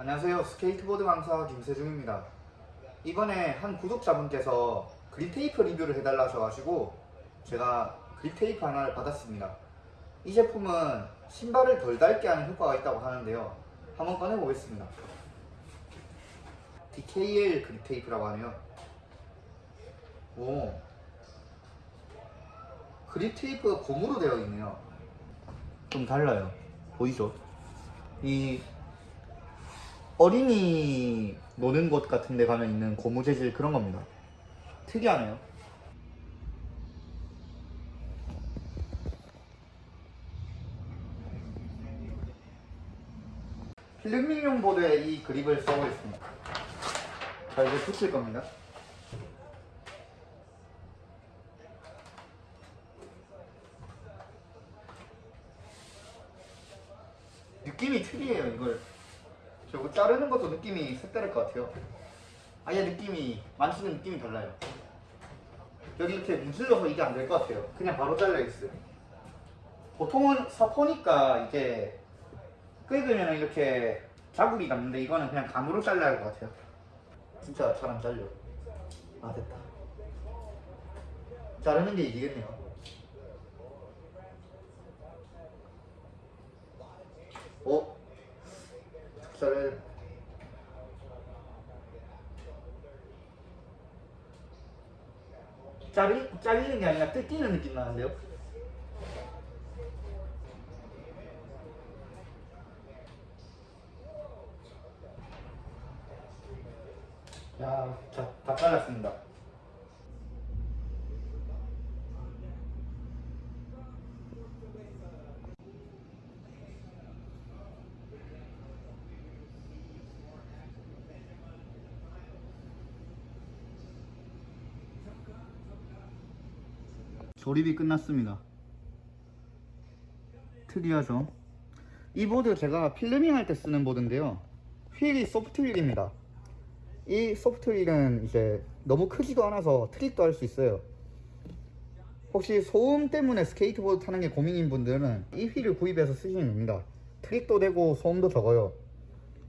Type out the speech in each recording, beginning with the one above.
안녕하세요. 스케이트보드 강사 김세중입니다. 이번에 한 구독자분께서 grip tape 리뷰를 해달라 하셔가지고 제가 grip tape 하나를 받았습니다. 이 제품은 신발을 덜 닳게 하는 효과가 있다고 하는데요. 한번 꺼내보겠습니다. DKL grip tape라고 하네요. 오. grip tape가 고무로 되어 있네요. 좀 달라요. 보이죠? 이 어린이 노는 곳 같은 데 가면 있는 고무 재질 그런 겁니다. 특이하네요. 필름링용 보드에 이 그립을 써보겠습니다. 자, 이제 붙일 겁니다. 느낌이 특이해요, 이걸. 저거 자르는 것도 느낌이 색다를 것 같아요. 아예 느낌이 만지는 느낌이 달라요. 여기 이렇게 문질러서 이게 안 될 것 같아요. 그냥 바로 잘려 있어요. 보통은 사포니까 이게 끄으면 이렇게 자국이 남는데 이거는 그냥 감으로 잘라야 할 것 같아요. 진짜 잘 안 잘려. 아 됐다. 자르는 게 이기겠네요. 어? 돼? 자르, 잘리는 게 아니라 뜯기는 느낌 나는데요? 야, 자, 다 잘랐습니다. 조립이 끝났습니다. 특이하죠? 이 보드 제가 filming 할때 쓰는 보드인데요. 휠이 soft wheel입니다. 이 soft wheel은 이제 너무 크지도 않아서 트릭도 할 수 있어요. 혹시 소음 때문에 스케이트보드 타는 게 고민인 분들은 이 휠을 구입해서 쓰시면 됩니다. 트릭도 되고 소음도 적어요.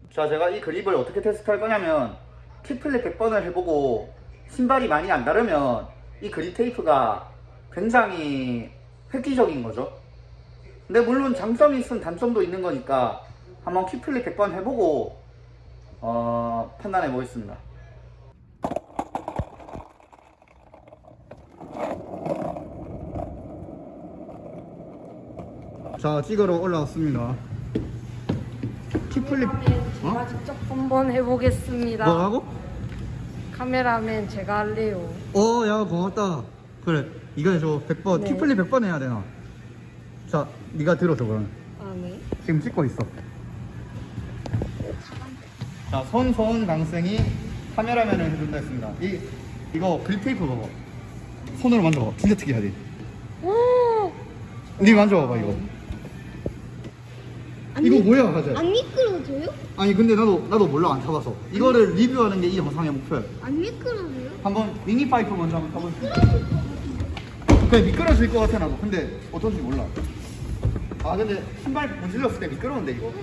자, 제가 이 그립을 어떻게 테스트할 거냐면 kickflip 100번을 해보고 신발이 많이 안 다르면 이 그립 테이프가 굉장히 획기적인 거죠. 근데 물론 장점이 있으면 단점도 있는 거니까 한번 킥플립 100번 해보고 어, 판단해 보겠습니다. 자, 찍으러 올라왔습니다. 킥플립 제가 직접 한번 해보겠습니다. 뭐라고? 카메라맨 제가 할래요. 어, 야, 고맙다. 그래, 이거 해줘. 100번, 네. 킥플립 100번 해야 되나? 자, 네가 들어줘, 그러면. 아 네. 지금 찍고 있어. 자, 손소은 강생이 카메라맨을 해준다 했습니다. 이, 이거 그립테이프 봐봐. 손으로 만져봐. 진짜 특이하지? 오. 네 만져봐봐, 이거. 이거 뭐야, 가자. 안 미끄러져요? 아니, 근데 나도, 나도 몰라, 안 타봐서. 이거를 리뷰하는 게 이 영상의 목표야. 안 미끄러져요? 한번 미니 파이프 먼저 한번 타볼게. 그래, 미끄러질 것 같아, 나도. 근데 어떤지 몰라. 아, 근데 신발 문질렀을 때 미끄러운데, 이거.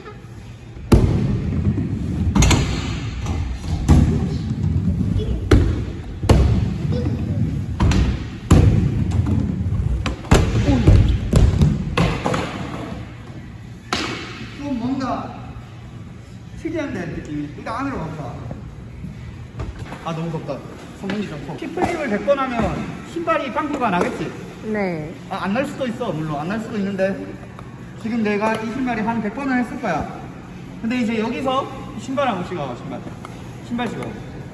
좀 뭔가 특이한데 느낌이 일단 안으로 가보자 아 너무 덥다 성능이 좋고 키플립을 100번 하면 신발이 빵꾸가 나겠지? 네. 아, 안 날 수도 있어 물론 안 날 수도 있는데 지금 내가 이 신발이 한 100번을 했을 거야 근데 이제 여기서 신발 한번 찍어 신발 신발 찍어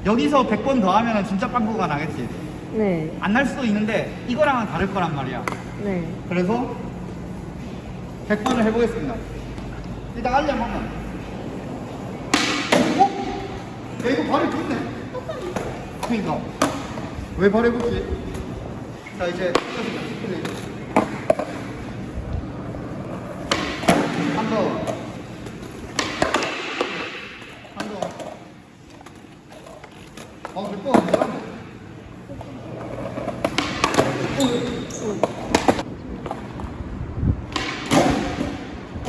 여기서 100번 더 하면 진짜 빵꾸가 나겠지 네. 안 날 수도 있는데 이거랑은 다를 거란 말이야 네. 그래서 100번을 해보겠습니다. 일단 알려 한번. 어? 야 이거 발에 붙네. 그러니까 왜 발에 붙지? 자 이제 한 더. 한 더. 어, 100번 안되네. 어,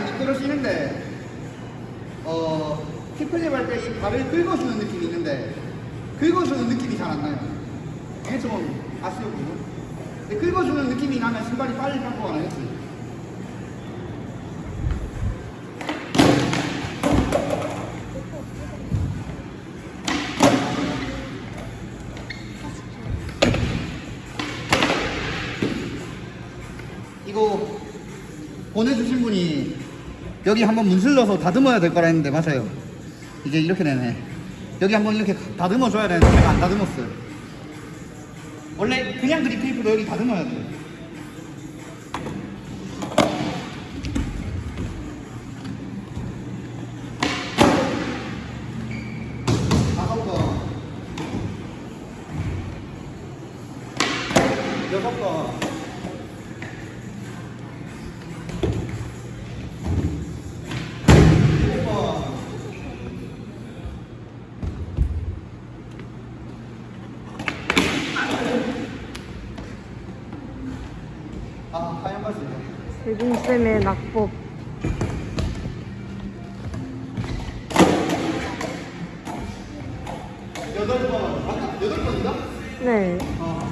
미끄러지는데 어 힙플립 할 때 이 발을 긁어주는 느낌이 있는데 긁어주는 느낌이 잘 안 나요. 이게 좀 아쉬웠거든요. 근데 긁어주는 느낌이 나면 신발이 빨리 깎고. 이거 보내주신 분이 여기 한번 문슬 넣어서 다듬어야 될 거라 했는데 맞아요. 이제 이렇게 되네. 여기 한번 이렇게 다듬어 줘야 되는데 제가 안 다듬었어요. 원래 그냥 그립 테이프도 여기 다듬어야 돼요. 여섯 번. 일곱 번. 아, 하얀 바지. 세빈쌤의 낙법. 여덟 번. 맞나? 여덟 번인가? 네. 어.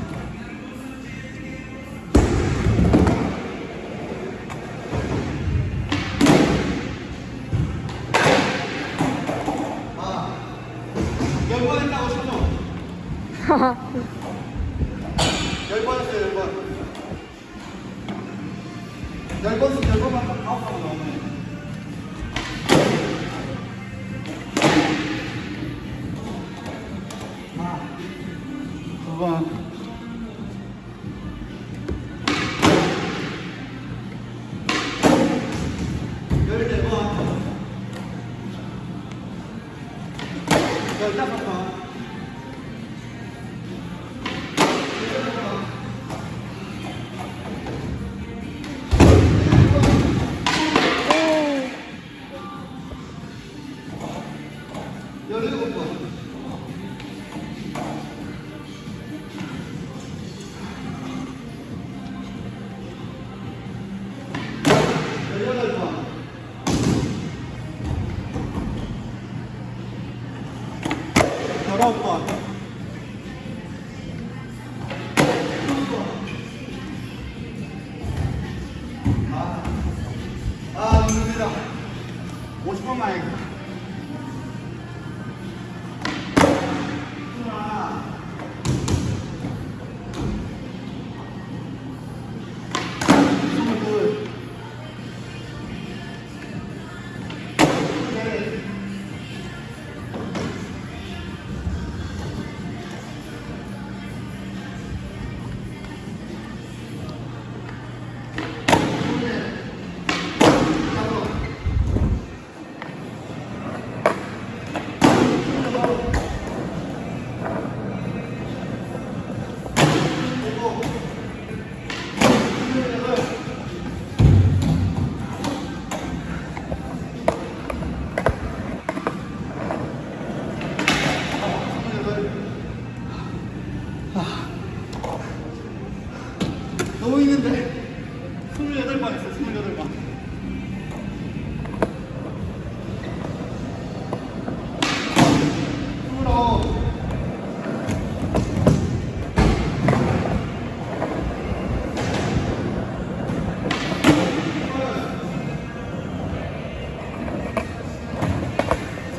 아, 열번 했다고 쳐줘.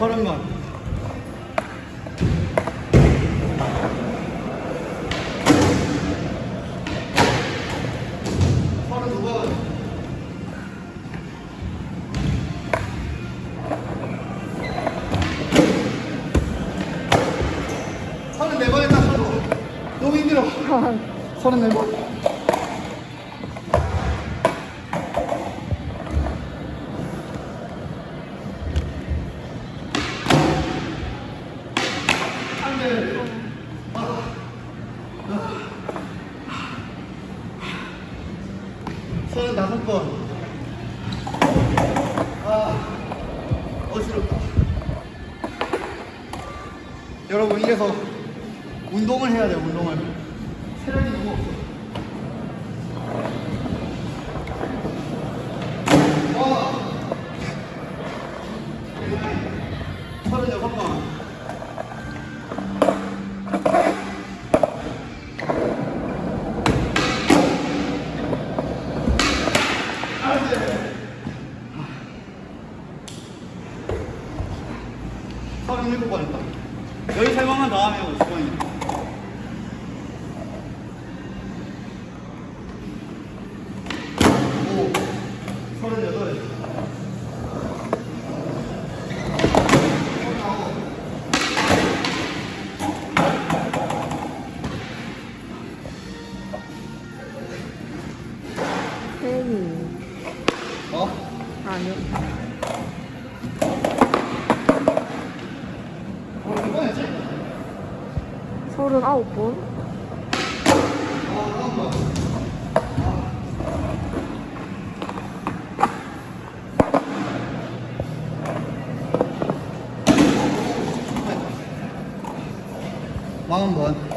번 서른 네번 했다 서로. 너무 힘들어. 서른 네 번. 여러분 이래서 운동을 해야 돼요 운동을. 체력이 너무 없어. 어! 서른일곱 번 했다. 여기 세 번만 더 하면 50번이야. 오, 서른여덟. 팬이. 어? 아니요. 39번. 마흔 번.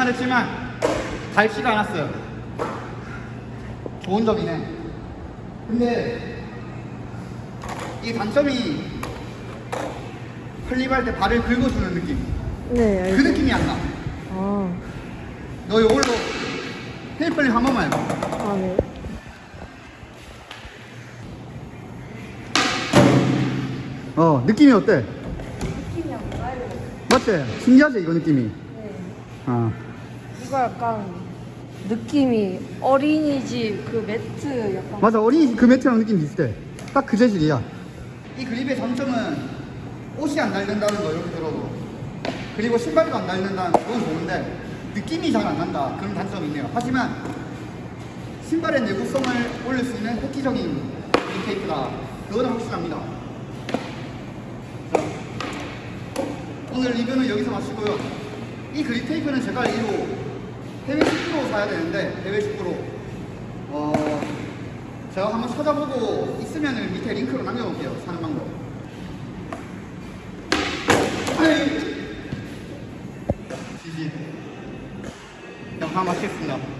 예상은 했지만 닳지가 않았어요. 좋은 점이네. 근데 이 단점이 flip할 때 발을 긁어주는 느낌. 네, 그 알죠. 느낌이 안 나. 아, 너 이걸로 kickflip 한 번만 해봐. 아, 네. 어, 느낌이 어때? 느낌이 안 나요. 맞지? 신기하지, 이거 느낌이? 네. 어. 이거 약간 느낌이 어린이집 그 매트 약간. 맞아, 어린이집 그 매트랑 느낌 비슷해. 딱 그 재질이야. 이 그립의 장점은 옷이 안 닳는다는 거, 이렇게 들어도. 그리고 신발도 안 닳는다는 건 좋은데, 느낌이 잘 안 난다. 그런 단점이 있네요. 하지만, 신발의 내구성을 올릴 수 있는 획기적인 그립 테이프다. 그거는 확실합니다. 자, 오늘 리뷰는 여기서 마치고요. 이 그립 테이프는 제가 알기로 해외 식구로 사야 되는데 해외 식구로 어 제가 한번 찾아보고 있으면 밑에 링크로 남겨놓을게요. 사는 방법. 지지. 영상 마치겠습니다.